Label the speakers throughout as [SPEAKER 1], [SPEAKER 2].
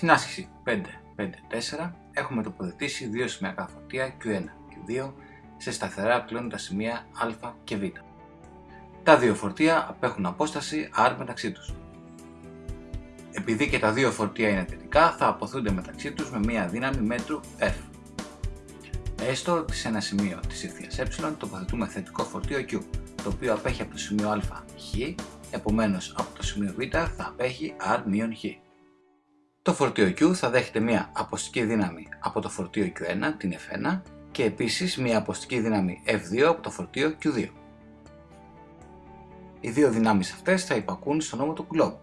[SPEAKER 1] Στην άσκηση 5-5-4 έχουμε τοποθετήσει δύο σημειακά φορτία Q1 και Q2 σε σταθερά πλέοντα σημεία α και β. Τα δύο φορτία απέχουν απόσταση r μεταξύ τους. Επειδή και τα δύο φορτία είναι θετικά, θα αποθούνται μεταξύ τους με μία δύναμη μέτρου F. Έστω ότι σε ένα σημείο της ευθείας ε τοποθετούμε θετικό φορτίο Q, το οποίο απέχει από το σημείο α χ, επομένως από το σημείο β θα απέχει r χ. Το φορτίο Q θα δέχεται μία αποστική δύναμη από το φορτίο Q1, την F1, και επίσης μία αποστική δύναμη F2 από το φορτίο Q2. Οι δύο δυνάμεις αυτές θα υπακούν στον νόμο του Coulomb.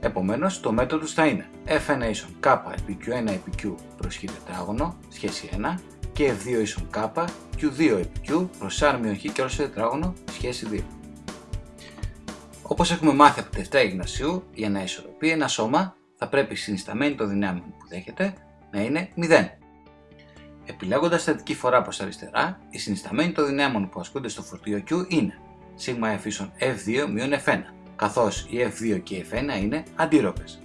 [SPEAKER 1] Επομένως, το μέτρο τους θα είναι F1 ίσον K επί Q1 επί Q προς Χ τετράγωνο, σχέση 1, και F2 ίσον K, Q2 επί Q προς R Χ και όλο στο τετράγωνο, σχέση 2. Όπως έχουμε μάθει από τη Δευτέρα Γυμνασίου, για να ισορροπεί ένα σώμα θα πρέπει η συνισταμένη των δυνάμεων που δέχεται να είναι 0. Επιλέγοντας θετική φορά προς αριστερά, η συνισταμένη των δυνάμεων που ασκούνται στο φορτίο Q είναι σίγμα F ίσον F2 F1, καθώς η F2 και η F1 είναι αντίρροπες.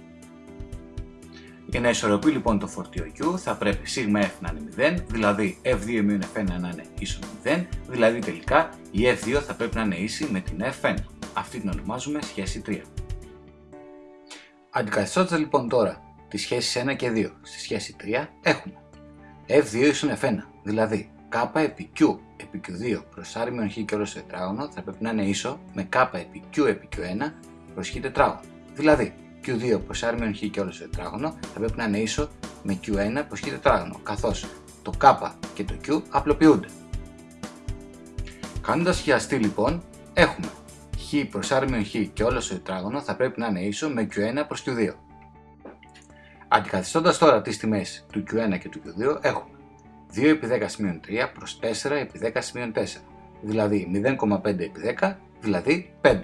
[SPEAKER 1] Για να ισορροπεί λοιπόν το φορτίο Q θα πρέπει σίγμα F να είναι 0, δηλαδή F2 F1 να είναι ίσον 0, δηλαδή τελικά η F2 θα πρέπει να είναι ίση με την F1. Αυτή την ονομάζουμε σχέση 3. Αντικαθιστώντας λοιπόν τώρα τις σχέσεις 1 και 2 στη σχέση 3 έχουμε F2 ίσον F1, δηλαδή K επί Q επί Q2 προς R χ και όλο το τετράγωνο θα πρέπει να είναι ίσο με K επί Q επί Q1 προς χ τετράγωνο. Δηλαδή Q2 προς R χ και όλο το τετράγωνο θα πρέπει να είναι ίσο με Q1 προς χ τετράγωνο, καθώς το K και το Q απλοποιούνται. Κάνοντας χιαστή λοιπόν, έχουμε χ προς R χ και όλο το τετράγωνο θα πρέπει να είναι ίσο με Q1 προς Q2. Αντικαθιστώντας τώρα τις τιμές του Q1 και του Q2 έχουμε 2 επί 10 σημείων 3 προς 4 επί 10 σημείων 4, δηλαδή 0,5 επί 10, δηλαδή 5.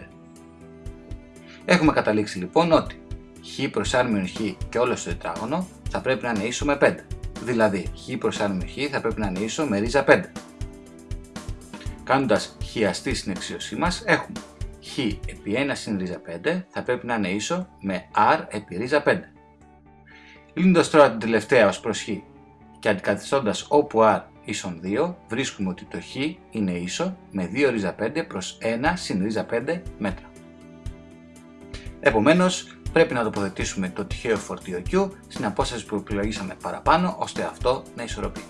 [SPEAKER 1] Έχουμε καταλήξει λοιπόν ότι χ προς r χ και όλο το τετράγωνο θα πρέπει να είναι ίσο με 5, δηλαδή χ προς r χ θα πρέπει να είναι ίσο με ρίζα 5. Κάνοντας χιαστή στην εξίωσή μας έχουμε χ επί 1 συν ρίζα 5 θα πρέπει να είναι ίσο με r επί ρίζα 5. Λύνοντας τώρα την τελευταία ως προς χ και αντικαθιστώντας όπου r ίσον 2 βρίσκουμε ότι το χ είναι ίσο με 2 ρίζα 5 προς 1 συν ρίζα 5 μέτρα. Επομένως πρέπει να τοποθετήσουμε το τυχαίο φορτίο Q στην απόσταση που επιλογήσαμε παραπάνω ώστε αυτό να ισορροπεί.